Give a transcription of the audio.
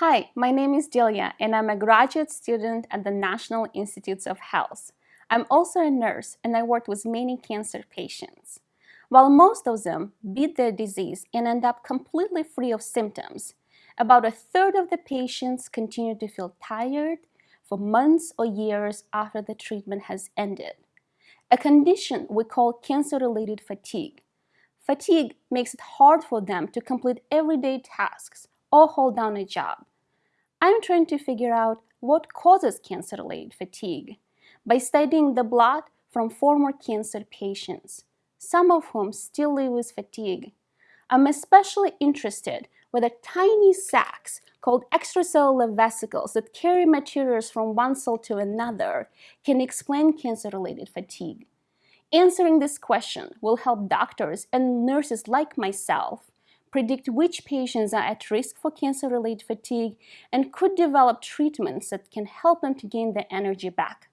Hi, my name is Delia and I'm a graduate student at the National Institutes of Health. I'm also a nurse and I work with many cancer patients. While most of them beat their disease and end up completely free of symptoms, about a third of the patients continue to feel tired for months or years after the treatment has ended, a condition we call cancer-related fatigue. Fatigue makes it hard for them to complete everyday tasks or hold down a job. I'm trying to figure out what causes cancer-related fatigue by studying the blood from former cancer patients, some of whom still live with fatigue. I'm especially interested the tiny sacs called extracellular vesicles that carry materials from one cell to another can explain cancer-related fatigue. Answering this question will help doctors and nurses like myself predict which patients are at risk for cancer-related fatigue, and could develop treatments that can help them to gain their energy back.